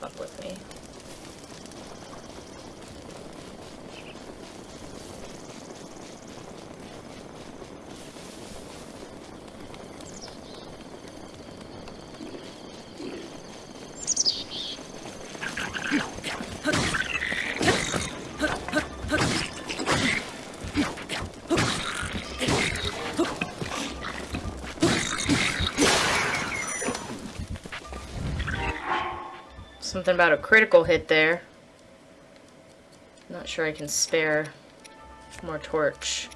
Fuck with me. Something about a critical hit there. Not sure I can spare more torch.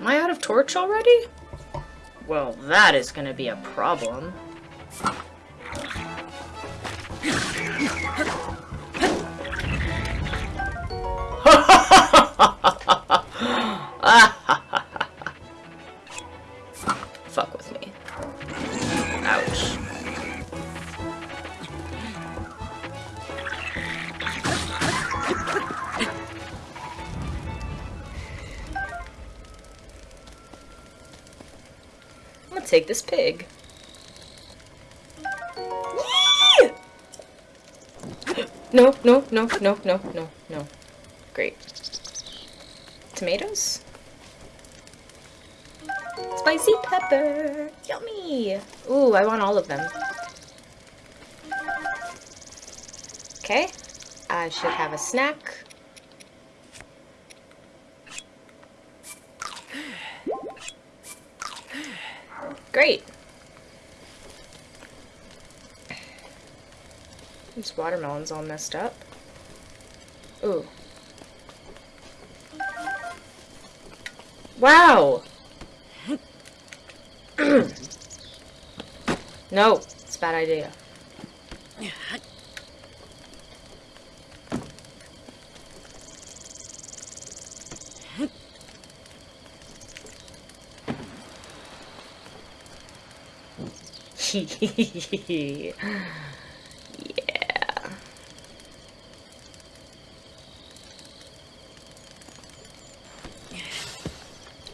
Am I out of torch already? Well, that is gonna be a problem. I'm gonna take this pig. No, no, no, no, no, no, no. Great. Tomatoes? Spicy pepper! Yummy! Ooh, I want all of them. Okay. I should have a snack. Great. This watermelon's all messed up. Ooh. Wow! No, it's a bad idea. yeah.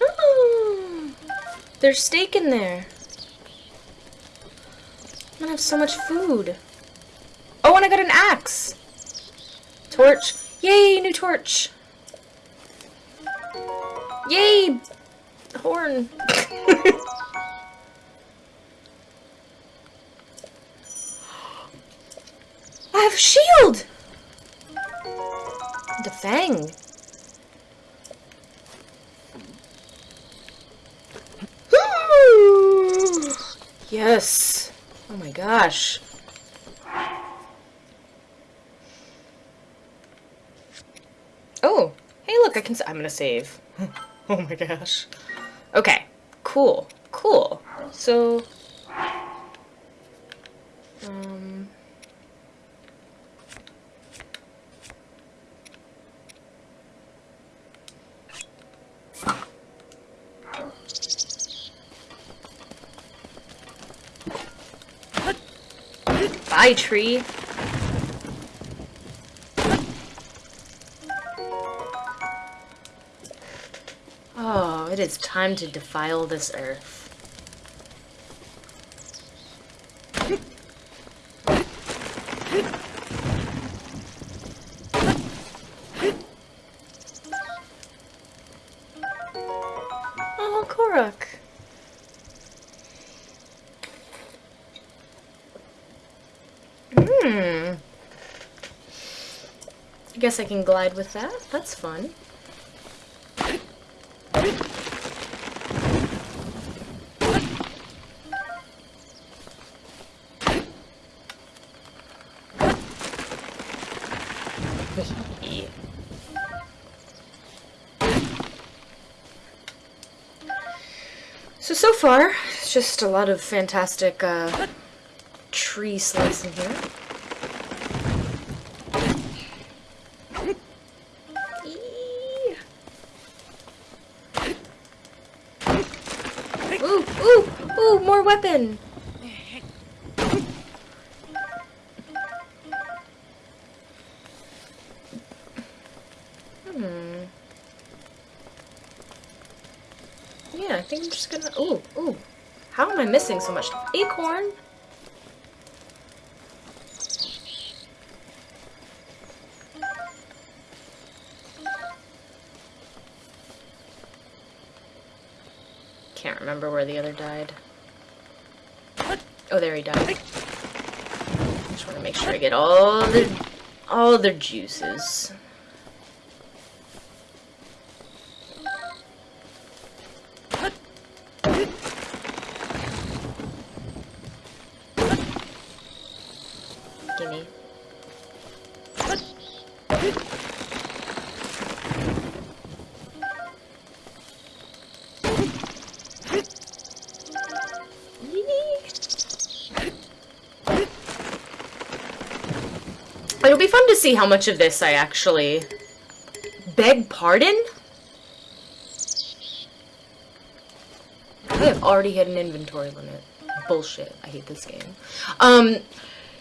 Ooh, There's steak in there. Have so much food. Oh, and I got an axe. Torch. Yay, new torch. Yay, horn. I have a shield. The fang. yes. Gosh. Oh, hey, look, I can. I'm gonna save. oh my gosh. Okay, cool, cool. So, um, bye, tree. Oh, it is time to defile this earth. Oh, Korok. Hmm. I guess I can glide with that. That's fun. So, so far, it's just a lot of fantastic uh, tree slicing here. I missing so much? Acorn? Can't remember where the other died. Oh, there he died. Just want to make sure I get all the all the juices. Fun to see how much of this I actually... Beg pardon? I have already hit an inventory limit. Bullshit. I hate this game. Um,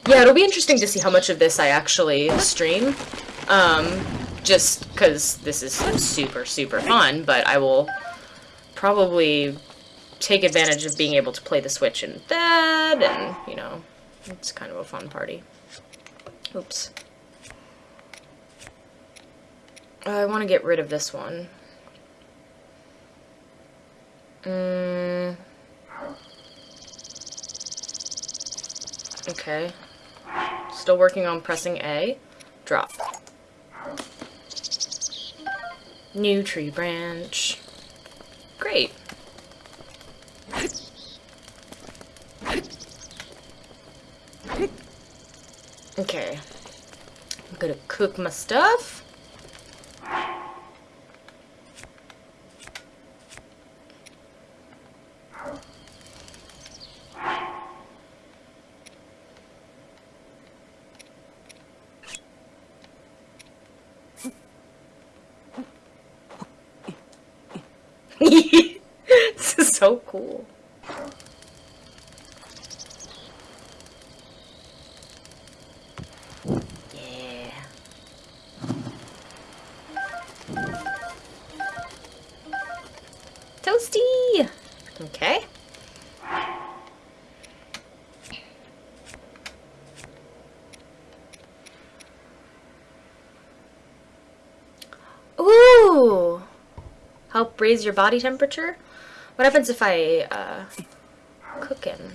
yeah, it'll be interesting to see how much of this I actually stream. Um, just because this is super, super fun, but I will probably take advantage of being able to play the Switch in bed, and, you know, it's kind of a fun party. Oops. Uh, I want to get rid of this one. Mm. Okay. Still working on pressing A. Drop. New tree branch. Great. Okay. I'm gonna cook my stuff. this is so cool. Yeah. Toasty! Okay. Ooh! Help raise your body temperature? What happens if I, uh, cook him?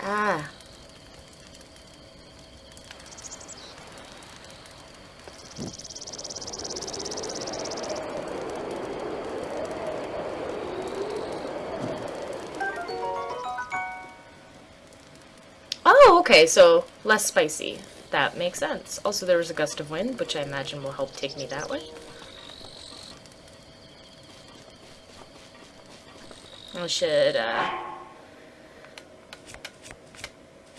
Ah. Oh, okay, so less spicy. That makes sense. Also, there was a gust of wind, which I imagine will help take me that way. Should, uh,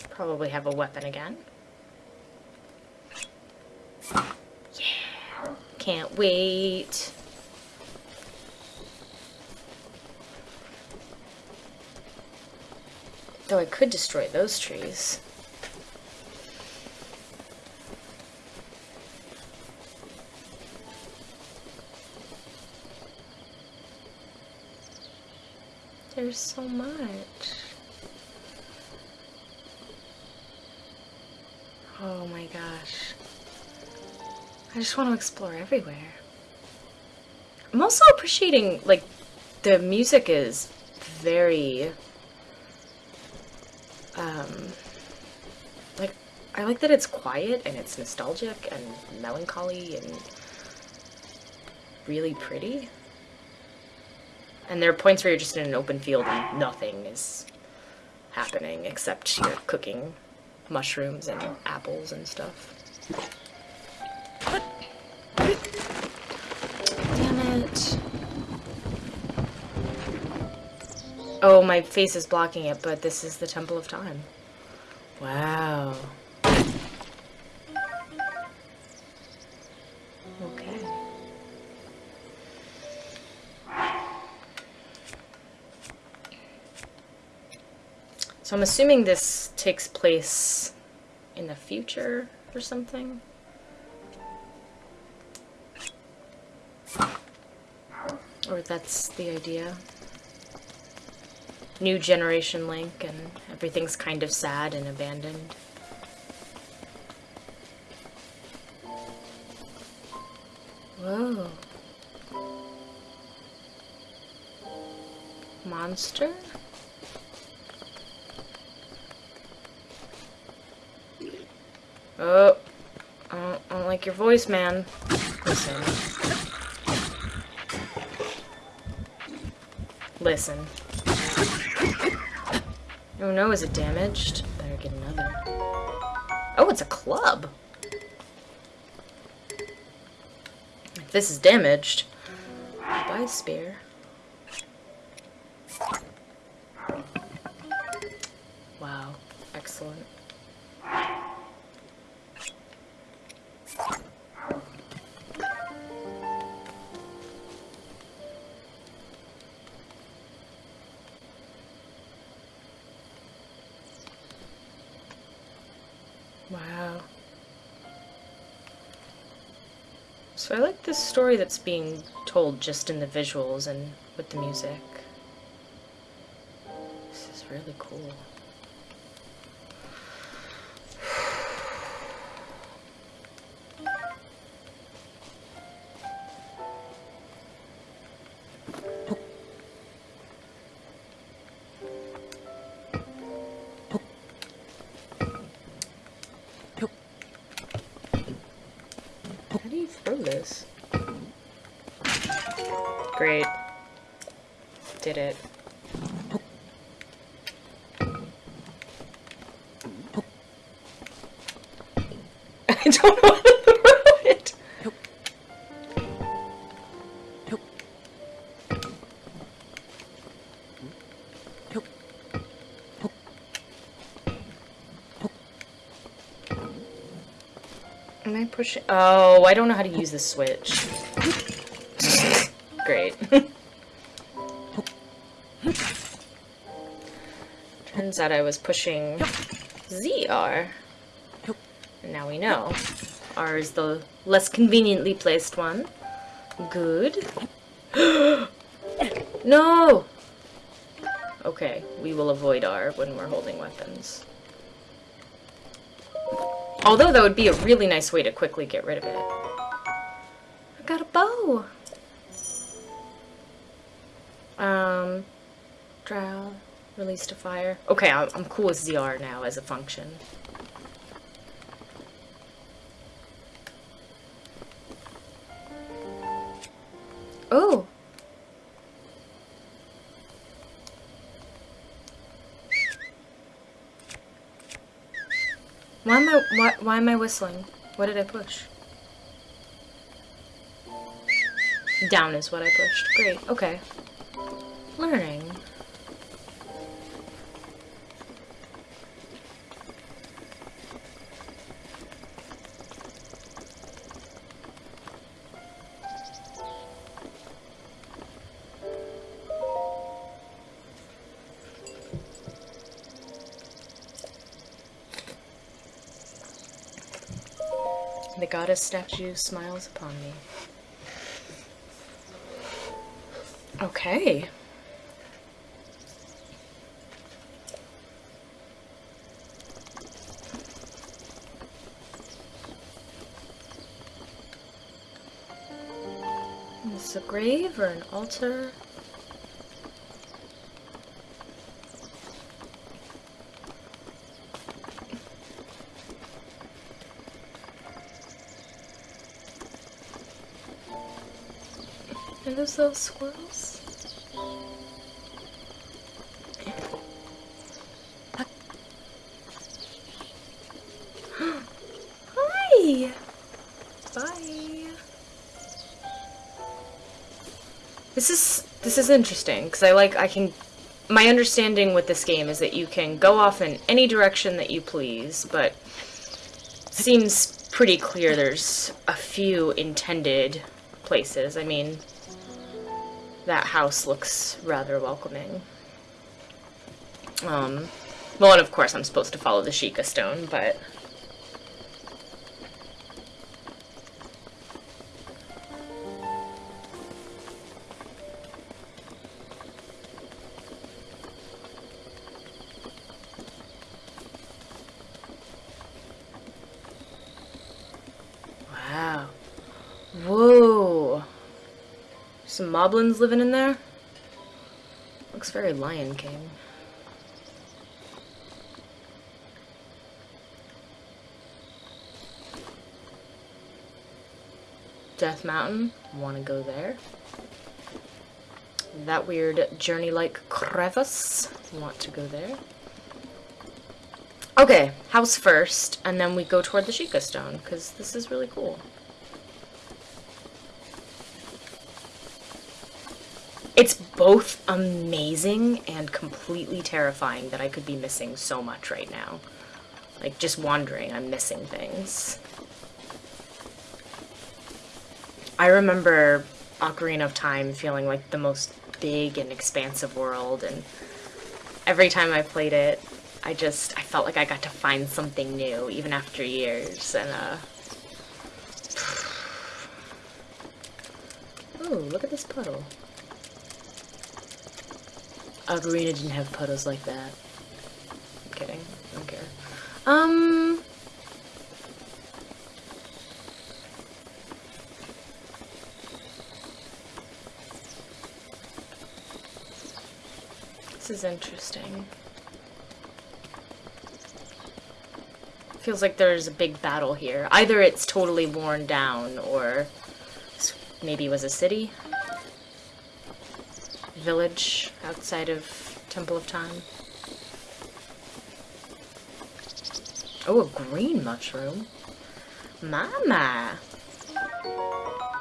probably have a weapon again. Yeah, can't wait. Though I could destroy those trees. So much. Oh my gosh. I just want to explore everywhere. I'm also appreciating, like, the music is very, um, like, I like that it's quiet and it's nostalgic and melancholy and really pretty. And there are points where you're just in an open field and nothing is happening except you're cooking mushrooms and apples and stuff. Damn it. Oh, my face is blocking it, but this is the Temple of Time. Wow. So I'm assuming this takes place in the future or something? Or that's the idea. new generation Link, and everything's kind of sad and abandoned. Whoa. Monster? Oh. I don't, I don't like your voice, man. Listen. Listen. Oh no, is it damaged? Better get another. Oh, it's a club. If this is damaged, buy a spear. Wow, excellent. So I like this story that's being told just in the visuals and with the music. This is really cool. Do this? Great. Did it. I don't know Am I pushing? Oh, I don't know how to use the switch. Great. Turns out I was pushing ZR. And now we know. R is the less conveniently placed one. Good. no! Okay, we will avoid R when we're holding weapons. Although that would be a really nice way to quickly get rid of it. I got a bow! Um, trial, release to fire. Okay, I'm, I'm cool with ZR now as a function. Oh! Why am I why, why am I whistling? What did I push? Down is what I pushed. Great. Okay. Learning. The goddess statue smiles upon me. Okay. Is this a grave or an altar? Are those little squirrels? Hi! Bye. This is this is interesting because I like I can my understanding with this game is that you can go off in any direction that you please, but seems pretty clear there's a few intended places. I mean, that house looks rather welcoming. Um, well, and of course I'm supposed to follow the Sheikah stone, but... Some moblins living in there? Looks very Lion King. Death Mountain, want to go there. That weird journey-like crevice, want to go there. Okay, house first, and then we go toward the Sheikah Stone, because this is really cool. It's both amazing and completely terrifying that I could be missing so much right now. Like, just wandering, I'm missing things. I remember Ocarina of Time feeling like the most big and expansive world, and every time I played it, I just, I felt like I got to find something new, even after years, and, uh... Oh, look at this puddle. Ocarina didn't have puddles like that. I'm kidding. I don't care. Um... This is interesting. Feels like there's a big battle here. Either it's totally worn down, or maybe it was a city? Village outside of Temple of Time. Oh, a green mushroom. Mama!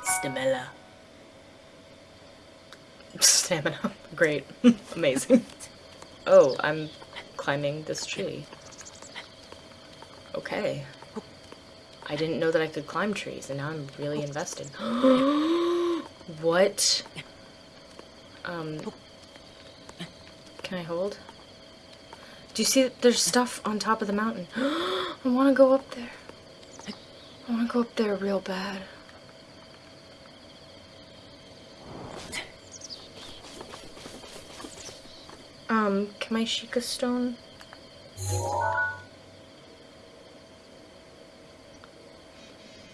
Stamina. Stamina. Great. Amazing. Oh, I'm climbing this tree. Okay. I didn't know that I could climb trees, and now I'm really invested. what? Um, can I hold? Do you see that there's stuff on top of the mountain? I want to go up there. I want to go up there real bad. Um, can my Sheikah stone?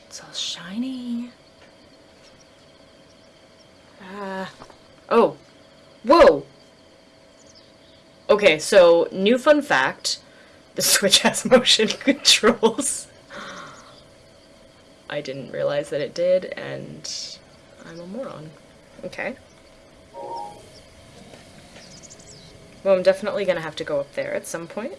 It's all shiny. Ah. Oh. Whoa! Okay, so, new fun fact. The Switch has motion controls. I didn't realize that it did, and I'm a moron. Okay. Well, I'm definitely gonna have to go up there at some point.